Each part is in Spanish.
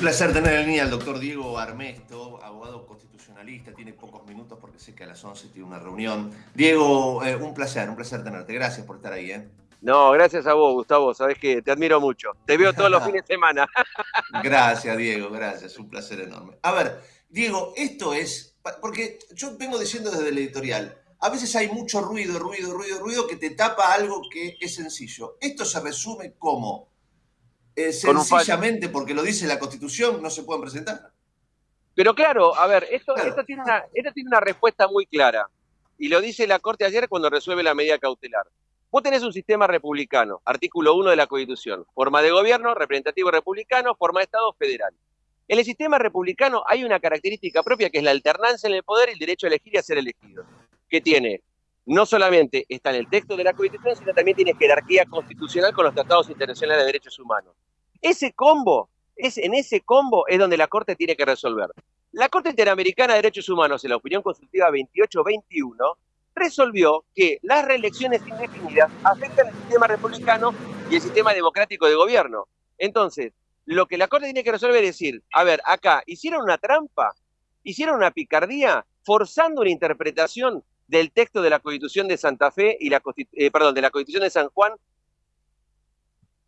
un placer tener en línea al doctor Diego Armesto, abogado constitucionalista. Tiene pocos minutos porque sé que a las 11 tiene una reunión. Diego, eh, un placer, un placer tenerte. Gracias por estar ahí. ¿eh? No, gracias a vos, Gustavo. Sabes que te admiro mucho. Te veo todos los fines de semana. gracias, Diego, gracias. Un placer enorme. A ver, Diego, esto es. Porque yo vengo diciendo desde el editorial. A veces hay mucho ruido, ruido, ruido, ruido que te tapa algo que es sencillo. Esto se resume como eh, sencillamente porque lo dice la Constitución, no se pueden presentar. Pero claro, a ver, esto, tiene una, esto tiene una respuesta muy clara. Y lo dice la Corte ayer cuando resuelve la medida cautelar. Vos tenés un sistema republicano, artículo 1 de la Constitución, forma de gobierno, representativo republicano, forma de Estado federal. En el sistema republicano hay una característica propia que es la alternancia en el poder y el derecho a elegir y a ser elegido, que tiene no solamente está en el texto de la Constitución, sino también tiene jerarquía constitucional con los tratados internacionales de derechos humanos. Ese combo, es, en ese combo es donde la Corte tiene que resolver. La Corte Interamericana de Derechos Humanos, en la opinión consultiva 2821, resolvió que las reelecciones indefinidas afectan el sistema republicano y el sistema democrático de gobierno. Entonces, lo que la Corte tiene que resolver es decir, a ver, acá, ¿hicieron una trampa? ¿Hicieron una picardía? Forzando una interpretación del texto de la Constitución de Santa Fe y la eh, perdón, de la Constitución de San Juan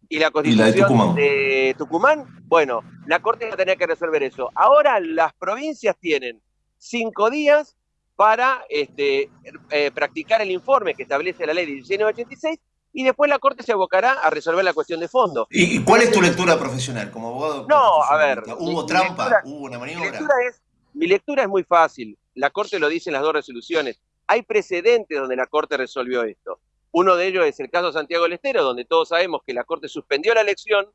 y la Constitución de, Tucumán? bueno, la Corte va a tener que resolver eso. Ahora las provincias tienen cinco días para este, eh, practicar el informe que establece la ley de 1686 y después la Corte se abocará a resolver la cuestión de fondo. ¿Y cuál es tu lectura profesional como abogado? No, a ver. ¿Hubo trampa? ¿Hubo una maniobra? mi lectura es muy fácil. La Corte lo dice en las dos resoluciones. Hay precedentes donde la Corte resolvió esto. Uno de ellos es el caso Santiago del Estero, donde todos sabemos que la Corte suspendió la elección,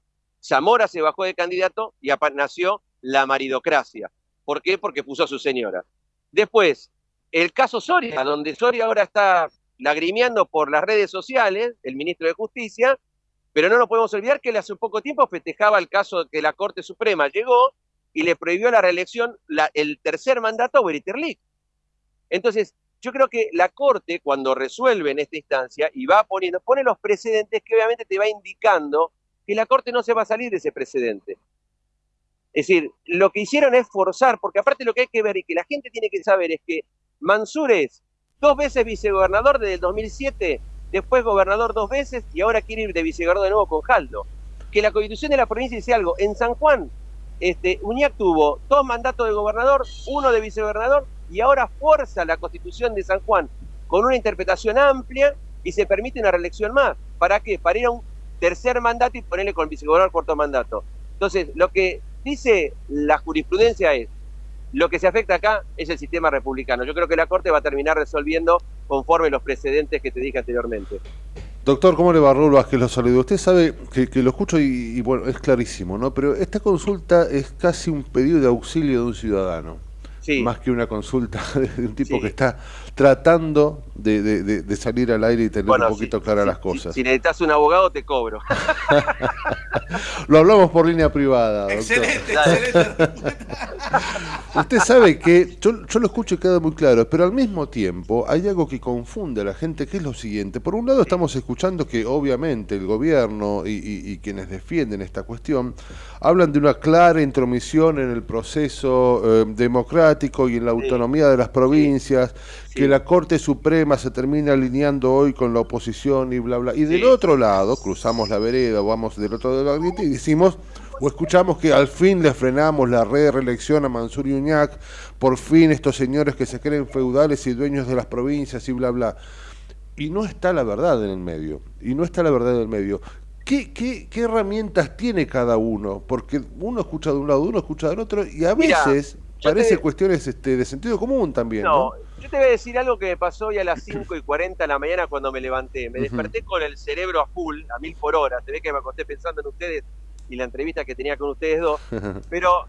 Zamora se bajó de candidato y nació la maridocracia. ¿Por qué? Porque puso a su señora. Después, el caso Soria, donde Soria ahora está lagrimeando por las redes sociales, el ministro de Justicia, pero no nos podemos olvidar que él hace poco tiempo festejaba el caso que la Corte Suprema llegó y le prohibió la reelección, el tercer mandato a Beriterlic. Entonces, yo creo que la Corte, cuando resuelve en esta instancia y va poniendo, pone los precedentes que obviamente te va indicando que la Corte no se va a salir de ese precedente. Es decir, lo que hicieron es forzar, porque aparte lo que hay que ver y que la gente tiene que saber es que Mansur es dos veces vicegobernador desde el 2007, después gobernador dos veces y ahora quiere ir de vicegobernador de nuevo con Jaldo. Que la constitución de la provincia dice algo. En San Juan, este, Uñac tuvo dos mandatos de gobernador, uno de vicegobernador y ahora fuerza la constitución de San Juan con una interpretación amplia y se permite una reelección más. ¿Para qué? Para ir a un tercer mandato y ponerle con el vicegobernador cuarto mandato. Entonces, lo que dice la jurisprudencia es, lo que se afecta acá es el sistema republicano. Yo creo que la Corte va a terminar resolviendo conforme los precedentes que te dije anteriormente. Doctor, ¿cómo le va Raúl Vázquez? Lo saludo. Usted sabe que, lo escucho y, bueno, es clarísimo, ¿no? Pero esta consulta es casi un pedido de auxilio de un ciudadano más que una consulta de un tipo que está tratando de, salir al aire y tener un poquito claras las cosas. Si, necesitas un abogado, te cobro. lo hablamos por línea privada. Excelente, excelente. Usted sabe que yo, lo escucho y queda muy claro, pero al mismo tiempo hay algo que confunde a la gente, que es lo siguiente. Por un lado estamos escuchando que obviamente el gobierno y, quienes defienden esta cuestión hablan de una clara intromisión en el proceso eh, democrático y en la autonomía de las provincias, que la Corte Suprema se termina alineando hoy con la oposición y bla, bla. Y del otro lado, cruzamos la vereda, vamos del otro lado y decimos o escuchamos que al fin le frenamos la red de reelección a Mansur y Uñac, por fin estos señores que se creen feudales y dueños de las provincias y bla, bla. Y no está la verdad en el medio, y no está la verdad en el medio. ¿Qué, qué, qué herramientas tiene cada uno? Porque uno escucha de un lado, uno escucha del otro, y a veces parece cuestiones este, de sentido común también. No, yo te voy a decir algo que me pasó hoy a las 5 y 40 de la mañana cuando me levanté. Me desperté con el cerebro a full, a mil por hora. Se ve que me acosté pensando en ustedes y la entrevista que tenía con ustedes dos, pero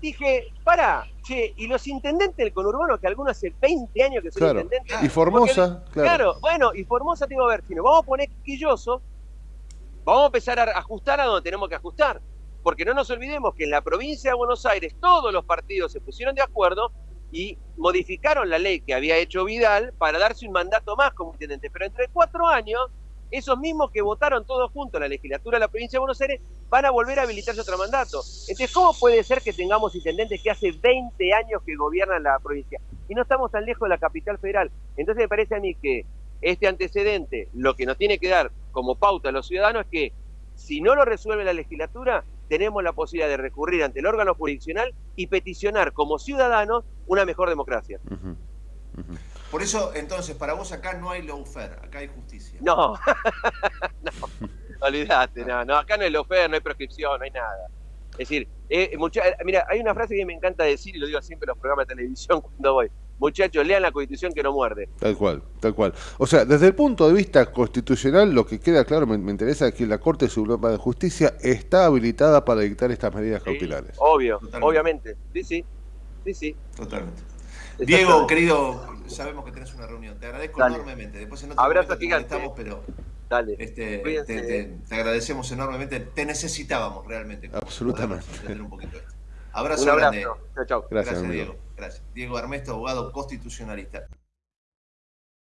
dije, para, che, y los intendentes del conurbano, que algunos hace 20 años que son intendentes. Y Formosa, claro. bueno, y Formosa, tengo a ver, si nos vamos a poner quilloso, vamos a empezar a ajustar a donde tenemos que ajustar. Porque no nos olvidemos que en la provincia de Buenos Aires todos los partidos se pusieron de acuerdo y modificaron la ley que había hecho Vidal para darse un mandato más como intendente. Pero entre cuatro años esos mismos que votaron todos juntos la legislatura de la provincia de Buenos Aires van a volver a habilitarse otro mandato. Entonces, ¿cómo puede ser que tengamos intendentes que hace 20 años que gobiernan la provincia? Y no estamos tan lejos de la capital federal. Entonces me parece a mí que este antecedente, lo que nos tiene que dar como pauta a los ciudadanos es que si no lo resuelve la legislatura, tenemos la posibilidad de recurrir ante el órgano jurisdiccional y peticionar como ciudadanos una mejor democracia. Por eso, entonces, para vos acá no hay lawfare, acá hay justicia. No, no, olvídate, no, no, acá no hay lawfare, no hay prescripción, no hay nada. Es decir, eh, mira, hay una frase que me encanta decir y lo digo siempre en los programas de televisión cuando voy. Muchachos, lean la constitución que no muerde. Tal cual, tal cual. O sea, desde el punto de vista constitucional, lo que queda claro, me, interesa es que la Corte Suprema de Justicia está habilitada para dictar estas medidas cautelares. Obvio, obviamente. Sí, sí. Sí, sí. Totalmente. Diego, querido, sabemos que tenés una reunión. Te agradezco enormemente. Después en otro Abrazo gigante. Estamos, pero Dale. Este, te, agradecemos enormemente. Te necesitábamos realmente. Absolutamente. Un poquito Abrazo, un abrazo. Chao, chao. Gracias, Gracias Diego. Gracias. Diego Armesto, abogado constitucionalista.